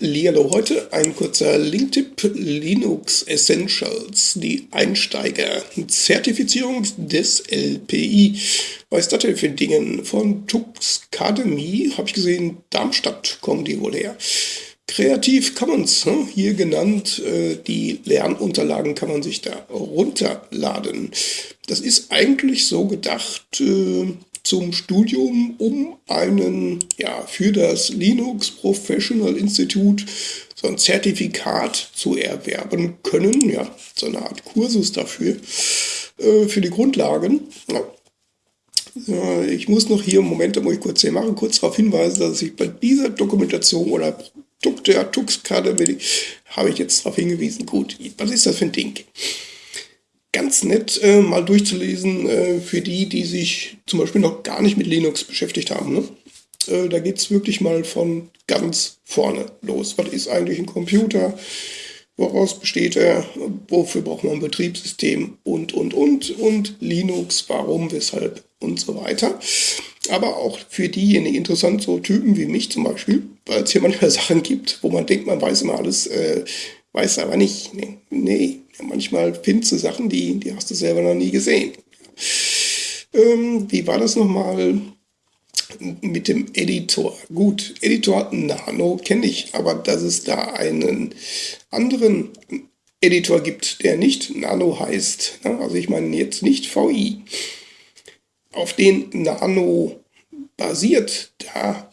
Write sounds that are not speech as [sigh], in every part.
Hallihallo, heute ein kurzer Linktipp Linux Essentials, die Einsteiger-Zertifizierung des LPI. Was ist das denn für Dingen? Von Tuxcademy, habe ich gesehen, Darmstadt kommen die wohl her. Creative Commons, ne? hier genannt, äh, die Lernunterlagen kann man sich da runterladen. Das ist eigentlich so gedacht, äh, zum Studium, um einen, ja, für das Linux Professional Institute so ein Zertifikat zu erwerben können, ja, so eine Art Kursus dafür, äh, für die Grundlagen. Ja. Äh, ich muss noch hier, Moment, da muss ich kurz hier machen, kurz darauf hinweisen, dass ich bei dieser Dokumentation oder Produkte Tux-Karte habe ich jetzt darauf hingewiesen. Gut, was ist das für ein Ding? Ganz nett äh, mal durchzulesen äh, für die, die sich zum Beispiel noch gar nicht mit Linux beschäftigt haben. Ne? Äh, da geht es wirklich mal von ganz vorne los. Was ist eigentlich ein Computer? Woraus besteht er? Wofür braucht man ein Betriebssystem? Und, und, und. Und Linux, warum, weshalb und so weiter. Aber auch für diejenigen interessant, so Typen wie mich zum Beispiel, weil es hier manchmal [laughs] Sachen gibt, wo man denkt, man weiß immer alles, weiß aber nicht. Nee, nee manchmal findest du Sachen, die, die hast du selber noch nie gesehen. Ähm, wie war das nochmal mit dem Editor? Gut, Editor Nano kenne ich, aber dass es da einen anderen Editor gibt, der nicht Nano heißt, ne? also ich meine jetzt nicht VI, auf den Nano basiert, da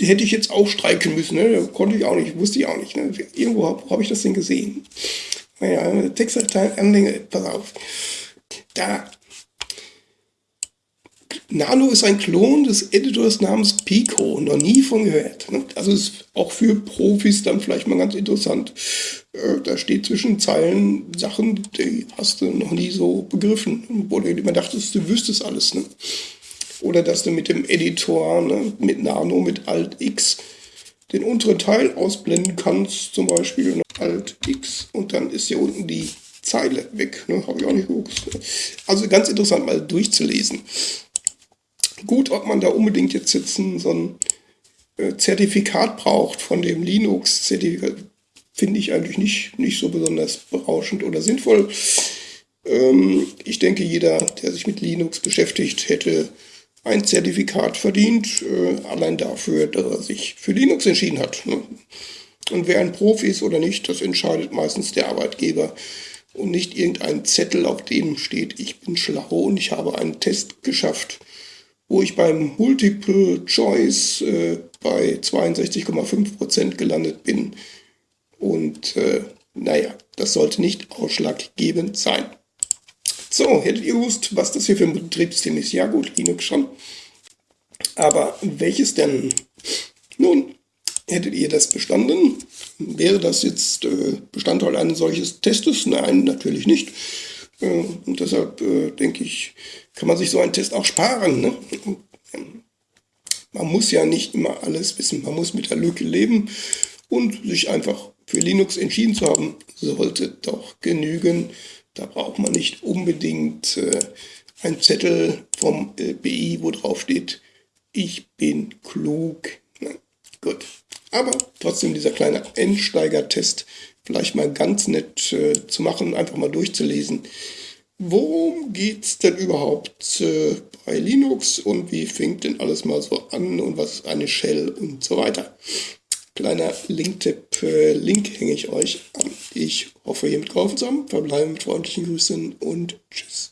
hätte ich jetzt auch streiken müssen. Ne? Konnte ich auch nicht, wusste ich auch nicht. Ne? Irgendwo habe hab ich das denn gesehen. Naja, Textdatei, Anhänge, pass auf. Da. Nano ist ein Klon des Editors namens Pico, noch nie von gehört. Ne? Also ist auch für Profis dann vielleicht mal ganz interessant. Äh, da steht zwischen Zeilen Sachen, die hast du noch nie so begriffen, wo du immer dachtest, du wüsstest alles. Ne? Oder dass du mit dem Editor, ne, mit Nano, mit Alt X, den unteren Teil ausblenden kannst, zum Beispiel ne, Alt X und dann ist hier unten die Zeile weg. Ne? Habe ich auch nicht gewusst. Ne? Also ganz interessant mal durchzulesen. Gut, ob man da unbedingt jetzt sitzen, so ein äh, Zertifikat braucht von dem Linux-Zertifikat, finde ich eigentlich nicht, nicht so besonders berauschend oder sinnvoll. Ähm, ich denke, jeder, der sich mit Linux beschäftigt, hätte ein Zertifikat verdient, äh, allein dafür, dass er sich für Linux entschieden hat. Ne? Und wer ein Profi ist oder nicht, das entscheidet meistens der Arbeitgeber und nicht irgendein Zettel, auf dem steht, ich bin schlau und ich habe einen Test geschafft, wo ich beim Multiple Choice äh, bei 62,5% gelandet bin. Und äh, naja, das sollte nicht ausschlaggebend sein. So, hättet ihr gewusst, was das hier für ein Betriebssystem ist? Ja gut, Linux schon. Aber welches denn? Nun, hättet ihr das bestanden? Wäre das jetzt äh, Bestandteil eines solches Testes? Nein, natürlich nicht. Äh, und deshalb äh, denke ich, kann man sich so einen Test auch sparen. Ne? Man muss ja nicht immer alles wissen. Man muss mit der Lücke leben und sich einfach für Linux entschieden zu haben, sollte doch genügen. Da braucht man nicht unbedingt äh, einen Zettel vom LBI, wo drauf steht, ich bin klug. Na, gut. Aber trotzdem dieser kleine Einsteiger-Test vielleicht mal ganz nett äh, zu machen, einfach mal durchzulesen. Worum geht es denn überhaupt äh, bei Linux und wie fängt denn alles mal so an und was ist eine Shell und so weiter. Kleiner Link-Tipp, äh, Link hänge ich euch an. Ich hoffe, ihr geholfen zu haben. Verbleiben mit freundlichen Grüßen und tschüss.